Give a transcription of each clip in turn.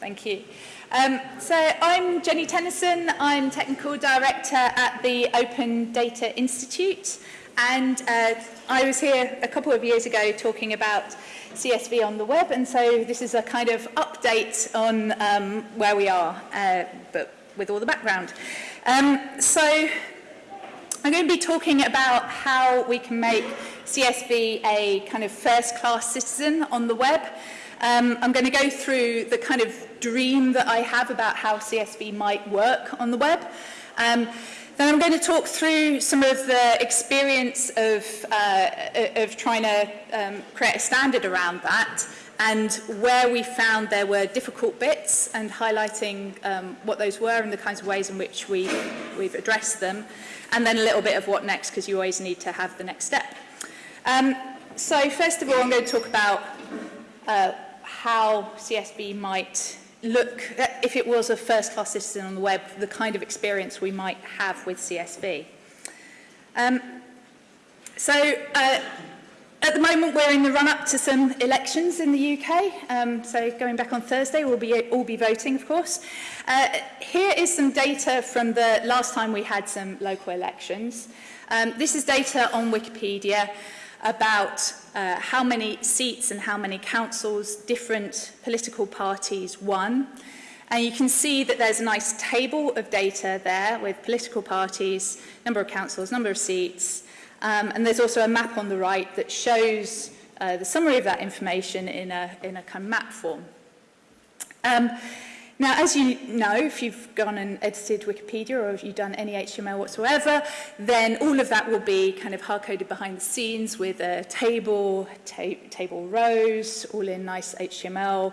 Thank you. Um, so I'm Jenny Tennyson. I'm Technical Director at the Open Data Institute. And uh, I was here a couple of years ago talking about CSV on the web. And so this is a kind of update on um, where we are, uh, but with all the background. Um, so I'm going to be talking about how we can make CSV a kind of first-class citizen on the web. Um, I'm going to go through the kind of dream that I have about how CSV might work on the web. Um, then I'm going to talk through some of the experience of, uh, of trying to um, create a standard around that and where we found there were difficult bits and highlighting um, what those were and the kinds of ways in which we, we've addressed them. And then a little bit of what next, because you always need to have the next step. Um, so first of all, I'm going to talk about uh, how CSV might look, if it was a first-class citizen on the web, the kind of experience we might have with CSV. Um, so uh, at the moment we're in the run-up to some elections in the UK. Um, so going back on Thursday, we'll be, all be voting, of course. Uh, here is some data from the last time we had some local elections. Um, this is data on Wikipedia about uh, how many seats and how many councils different political parties won. And you can see that there's a nice table of data there with political parties, number of councils, number of seats. Um, and there's also a map on the right that shows uh, the summary of that information in a, in a kind of map form. Um, Now, as you know, if you've gone and edited Wikipedia or if you've done any HTML whatsoever, then all of that will be kind of hard-coded behind the scenes with a table, ta table rows, all in nice HTML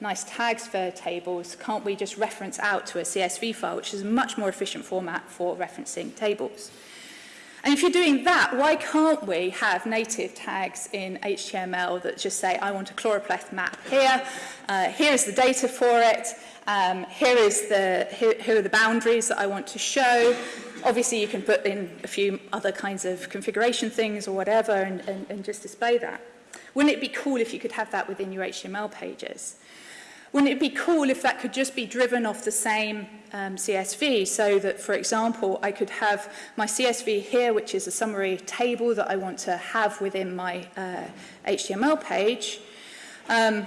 nice tags for tables, can't we just reference out to a CSV file, which is a much more efficient format for referencing tables? And if you're doing that, why can't we have native tags in HTML that just say, I want a chloroplast map here, uh, here's the data for it, um, here, is the, here, here are the boundaries that I want to show. Obviously, you can put in a few other kinds of configuration things or whatever and, and, and just display that. Wouldn't it be cool if you could have that within your HTML pages? Wouldn't it be cool if that could just be driven off the same um, CSV so that, for example, I could have my CSV here, which is a summary table that I want to have within my uh, HTML page. Um,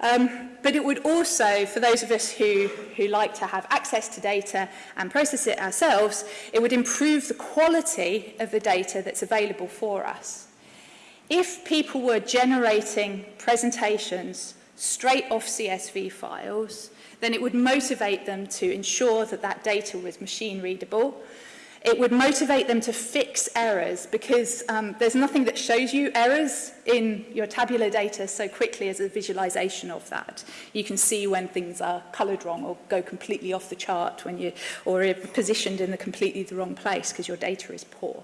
Um, but it would also, for those of us who, who like to have access to data and process it ourselves, it would improve the quality of the data that's available for us. If people were generating presentations straight off CSV files, then it would motivate them to ensure that that data was machine readable, It would motivate them to fix errors because um, there's nothing that shows you errors in your tabular data so quickly as a visualization of that. You can see when things are colored wrong or go completely off the chart when you or are positioned in the completely the wrong place because your data is poor.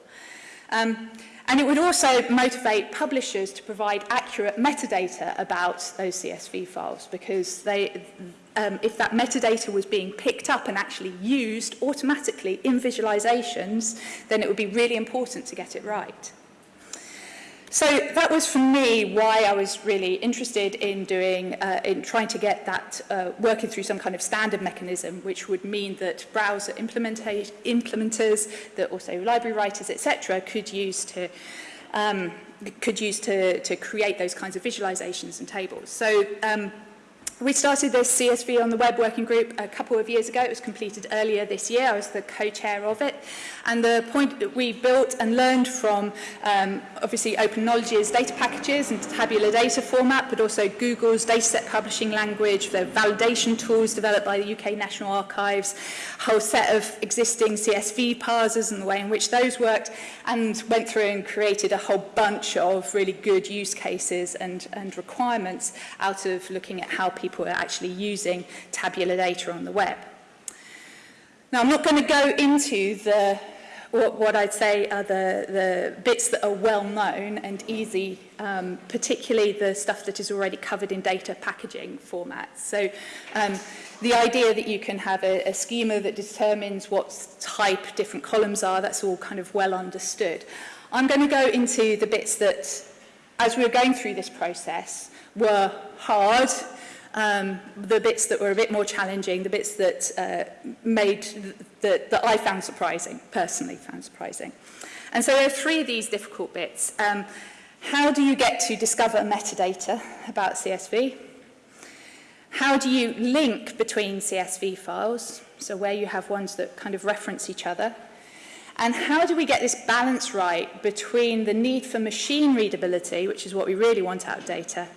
Um, and it would also motivate publishers to provide accurate metadata about those CSV files because they, um, if that metadata was being picked up and actually used automatically in visualizations, then it would be really important to get it right. So that was for me why I was really interested in doing, uh, in trying to get that uh, working through some kind of standard mechanism, which would mean that browser implementers, that also library writers, etc., could use to um, could use to, to create those kinds of visualizations and tables. So um, We started this CSV on the web working group a couple of years ago. It was completed earlier this year. I was the co-chair of it. And the point that we built and learned from, um, obviously, Open Knowledge's data packages and tabular data format, but also Google's dataset publishing language, their validation tools developed by the UK National Archives, whole set of existing CSV parsers and the way in which those worked, and went through and created a whole bunch of really good use cases and, and requirements out of looking at how people people are actually using tabular data on the web. Now, I'm not going to go into the what, what I'd say are the, the bits that are well known and easy, um, particularly the stuff that is already covered in data packaging formats. So um, the idea that you can have a, a schema that determines what type different columns are, that's all kind of well understood. I'm going to go into the bits that, as we were going through this process, were hard um, the bits that were a bit more challenging, the bits that uh, made that, that I found surprising, personally found surprising. And so there are three of these difficult bits. Um, how do you get to discover metadata about CSV? How do you link between CSV files, so where you have ones that kind of reference each other? And how do we get this balance right between the need for machine readability, which is what we really want out of data,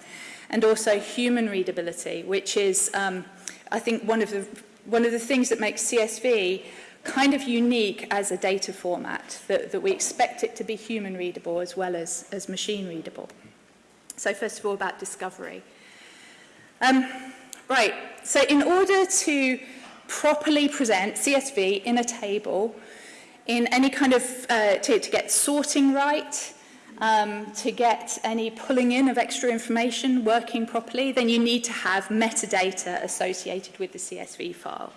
and also human readability, which is, um, I think, one of, the, one of the things that makes CSV kind of unique as a data format, that, that we expect it to be human readable as well as, as machine readable. So first of all, about discovery. Um, right, so in order to properly present CSV in a table, in any kind of, uh, to, to get sorting right, um, to get any pulling in of extra information working properly, then you need to have metadata associated with the CSV file.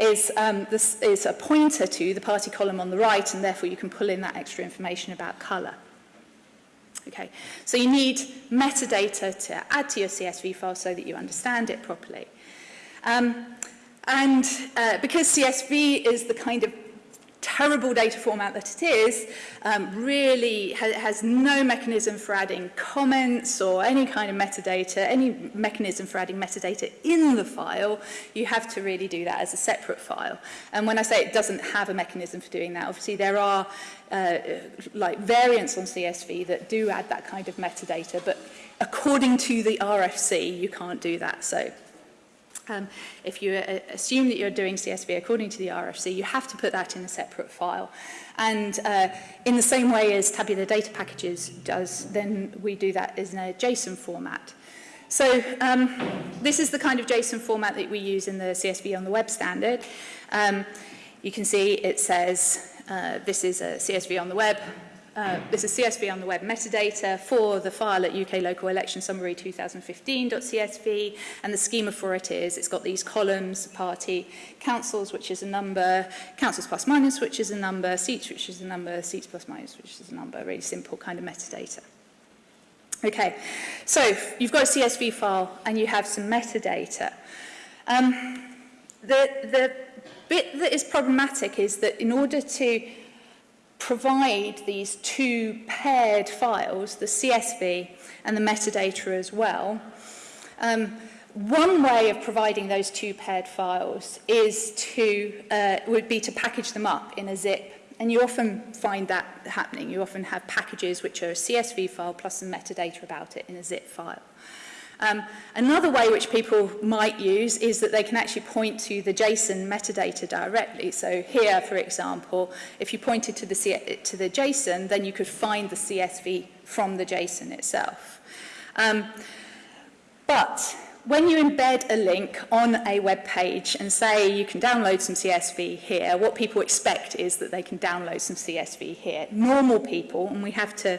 is, um, this is a pointer to the party column on the right, and therefore you can pull in that extra information about colour. Okay, so you need metadata to add to your CSV file so that you understand it properly. Um, and uh, because CSV is the kind of terrible data format that it is, um, really ha has no mechanism for adding comments or any kind of metadata, any mechanism for adding metadata in the file, you have to really do that as a separate file. And when I say it doesn't have a mechanism for doing that, obviously there are uh, like variants on CSV that do add that kind of metadata, but according to the RFC, you can't do that. So Um, if you uh, assume that you're doing CSV according to the RFC, you have to put that in a separate file. And uh, in the same way as tabular data packages does, then we do that in a JSON format. So um, this is the kind of JSON format that we use in the CSV on the web standard. Um, you can see it says uh, this is a CSV on the web, Uh, this is CSV on the web metadata for the file at UK Local Election Summary 2015.csv and the schema for it is it's got these columns, party, councils, which is a number, councils plus minus, which is a number, seats, which is a number, seats plus minus, which is a number, really simple kind of metadata. Okay, so you've got a CSV file and you have some metadata. Um, the, the bit that is problematic is that in order to provide these two paired files, the CSV and the metadata as well. Um, one way of providing those two paired files is to, uh, would be to package them up in a zip. And you often find that happening. You often have packages which are a CSV file plus some metadata about it in a zip file. Um, another way which people might use is that they can actually point to the JSON metadata directly. So here, for example, if you pointed to the, C to the JSON, then you could find the CSV from the JSON itself. Um, but when you embed a link on a web page and say you can download some CSV here, what people expect is that they can download some CSV here. Normal people, and we have to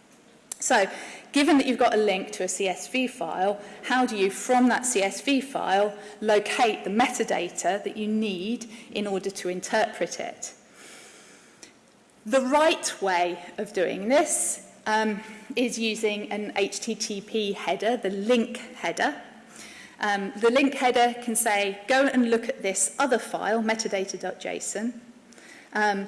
So given that you've got a link to a CSV file, how do you, from that CSV file, locate the metadata that you need in order to interpret it? The right way of doing this um, is using an HTTP header, the link header, Um, the link header can say, go and look at this other file, metadata.json. Um,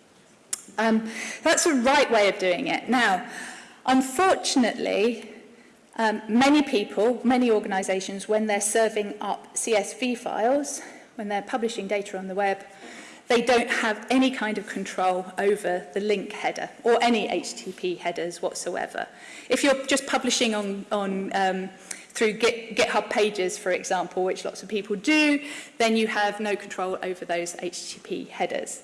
Um, that's the right way of doing it. Now, unfortunately, um, many people, many organizations, when they're serving up CSV files, when they're publishing data on the web, they don't have any kind of control over the link header or any HTTP headers whatsoever. If you're just publishing on, on um, through Git, GitHub pages, for example, which lots of people do, then you have no control over those HTTP headers.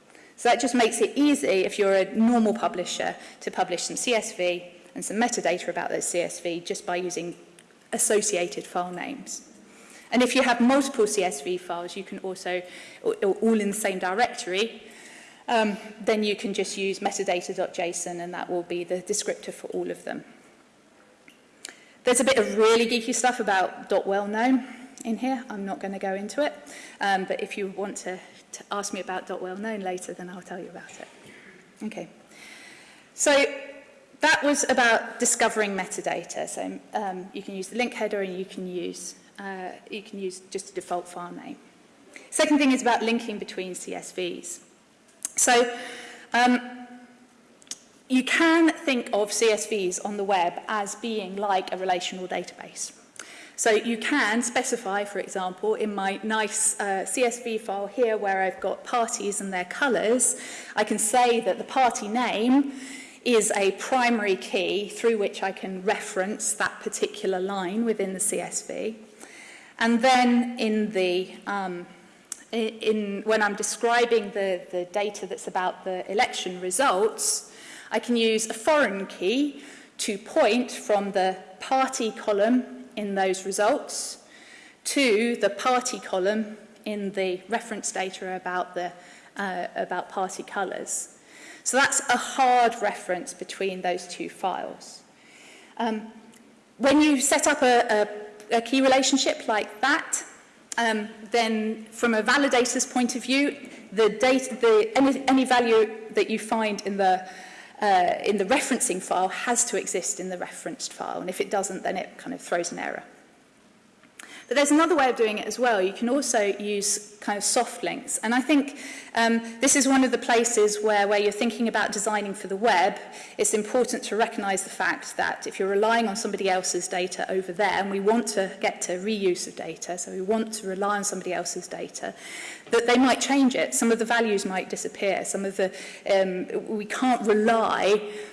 So that just makes it easy if you're a normal publisher to publish some CSV and some metadata about those CSV just by using associated file names. And if you have multiple CSV files, you can also, all in the same directory, um, then you can just use metadata.json and that will be the descriptor for all of them. There's a bit of really geeky stuff about .well known in here. I'm not going to go into it, um, but if you want to to ask me about Dotwell known later, then I'll tell you about it. Okay. So that was about discovering metadata. So um, you can use the link header and you can use uh, you can use just a default file name. Second thing is about linking between CSVs. So um, you can think of CSVs on the web as being like a relational database. So you can specify, for example, in my nice uh, CSV file here where I've got parties and their colours, I can say that the party name is a primary key through which I can reference that particular line within the CSV. And then in the, um, in, when I'm describing the, the data that's about the election results, I can use a foreign key to point from the party column in those results to the party column in the reference data about, the, uh, about party colours. So that's a hard reference between those two files. Um, when you set up a, a, a key relationship like that, um, then from a validator's point of view, the data, the, any, any value that you find in the uh, in the referencing file has to exist in the referenced file. And if it doesn't, then it kind of throws an error. But there's another way of doing it as well. You can also use kind of soft links. And I think um, this is one of the places where, where you're thinking about designing for the web, it's important to recognize the fact that if you're relying on somebody else's data over there, and we want to get to reuse of data, so we want to rely on somebody else's data, that they might change it. Some of the values might disappear. Some of the, um, we can't rely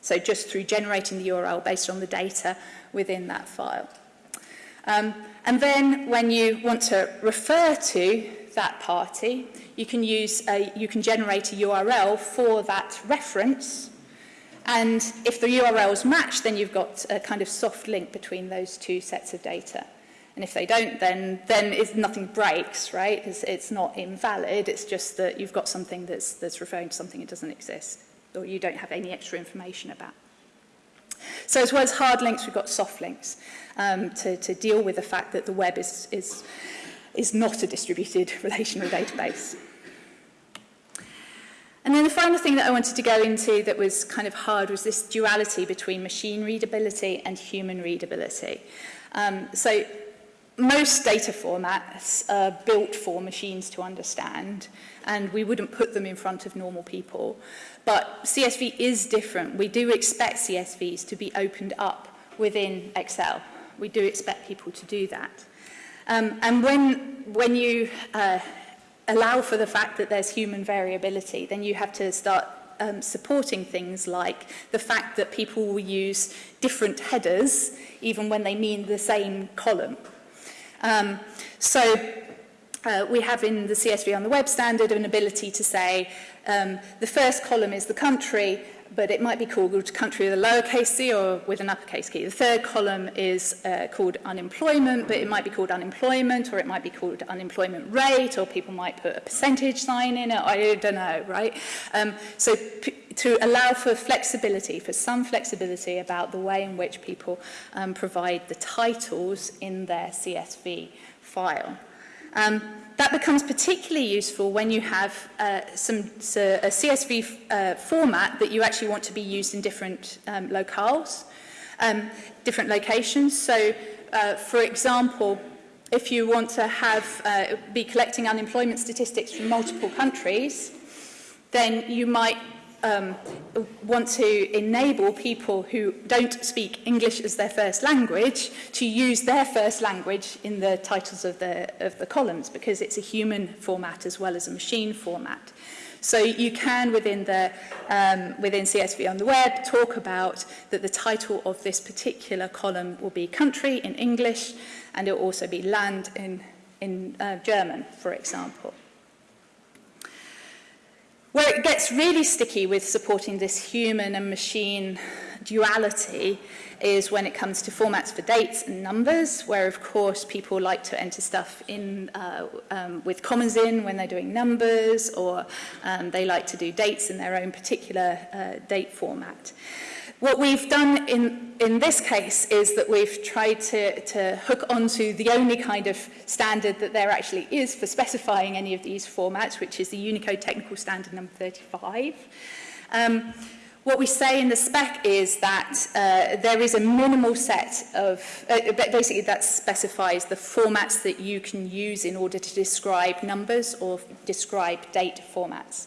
So just through generating the URL based on the data within that file. Um, And then when you want to refer to that party, you can, use a, you can generate a URL for that reference. And if the URLs match, then you've got a kind of soft link between those two sets of data. And if they don't, then, then it's, nothing breaks, right? It's, it's not invalid. It's just that you've got something that's, that's referring to something that doesn't exist or you don't have any extra information about. So as well as hard links, we've got soft links um, to, to deal with the fact that the web is, is, is not a distributed relational database. And then the final thing that I wanted to go into that was kind of hard was this duality between machine readability and human readability. Um, so most data formats are built for machines to understand and we wouldn't put them in front of normal people. But CSV is different. We do expect CSVs to be opened up within Excel we do expect people to do that. Um, and when, when you uh, allow for the fact that there's human variability, then you have to start um, supporting things like the fact that people will use different headers even when they mean the same column. Um, so uh, we have in the CSV on the web standard an ability to say um, the first column is the country but it might be called country with a lowercase c or with an uppercase key. The third column is uh, called unemployment, but it might be called unemployment or it might be called unemployment rate or people might put a percentage sign in it. I don't know, right? Um, so to allow for flexibility, for some flexibility about the way in which people um, provide the titles in their CSV file. Um, that becomes particularly useful when you have uh, some, so a CSV uh, format that you actually want to be used in different um, locales, um, different locations. So, uh, for example, if you want to have uh, be collecting unemployment statistics from multiple countries, then you might um, want to enable people who don't speak English as their first language to use their first language in the titles of the, of the columns because it's a human format as well as a machine format. So you can, within, the, um, within CSV on the web, talk about that the title of this particular column will be country in English, and it will also be land in, in uh, German, for example. Where it gets really sticky with supporting this human and machine duality is when it comes to formats for dates and numbers, where of course people like to enter stuff in uh, um, with commas in when they're doing numbers, or um, they like to do dates in their own particular uh, date format. What we've done in, in this case is that we've tried to, to hook onto the only kind of standard that there actually is for specifying any of these formats, which is the Unicode Technical Standard number 35. Um, what we say in the spec is that uh, there is a minimal set of, uh, basically that specifies the formats that you can use in order to describe numbers or describe date formats.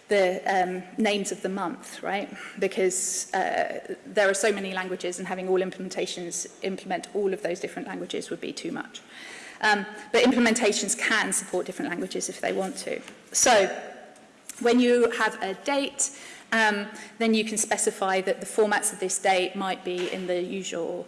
the um, names of the month, right? Because uh, there are so many languages and having all implementations implement all of those different languages would be too much. Um, but implementations can support different languages if they want to. So when you have a date, um, then you can specify that the formats of this date might be in the usual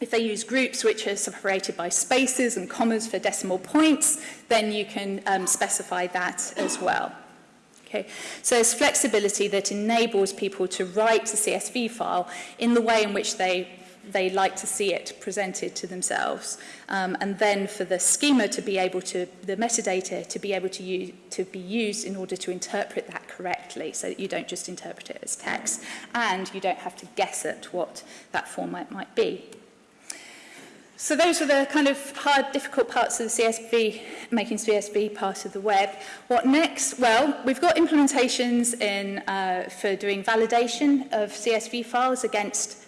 If they use groups which are separated by spaces and commas for decimal points, then you can um, specify that as well. Okay. So it's flexibility that enables people to write a CSV file in the way in which they they like to see it presented to themselves. Um, and then for the schema to be able to, the metadata to be able to, use, to be used in order to interpret that correctly so that you don't just interpret it as text and you don't have to guess at what that format might be. So those were the kind of hard, difficult parts of the CSV, making CSV part of the web. What next? Well, we've got implementations in, uh, for doing validation of CSV files against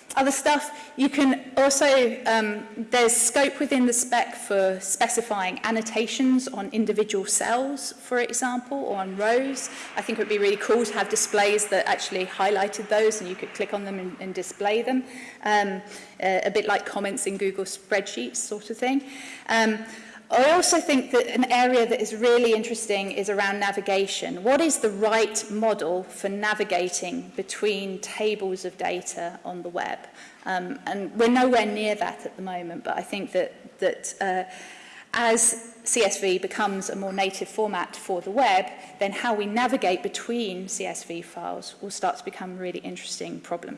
other stuff. You can also, um, there's scope within the spec for specifying annotations on individual cells, for example, or on rows. I think it would be really cool to have displays that actually highlighted those and you could click on them and, and display them. Um, a, uh, a bit like comments in Google spreadsheets sort of thing. Um, I also think that an area that is really interesting is around navigation. What is the right model for navigating between tables of data on the web? Um, and we're nowhere near that at the moment, but I think that, that uh, as CSV becomes a more native format for the web, then how we navigate between CSV files will start to become a really interesting problem.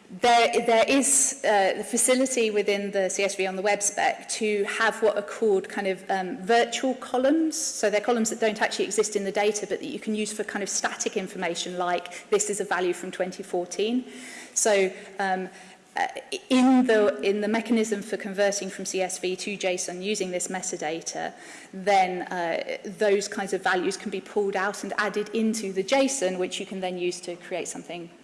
there, there is uh, the facility within the CSV on the web spec to have what are called kind of um, virtual columns. So they're columns that don't actually exist in the data, but that you can use for kind of static information like this is a value from 2014. So um, uh, in the in the mechanism for converting from CSV to JSON using this metadata, then uh, those kinds of values can be pulled out and added into the JSON, which you can then use to create something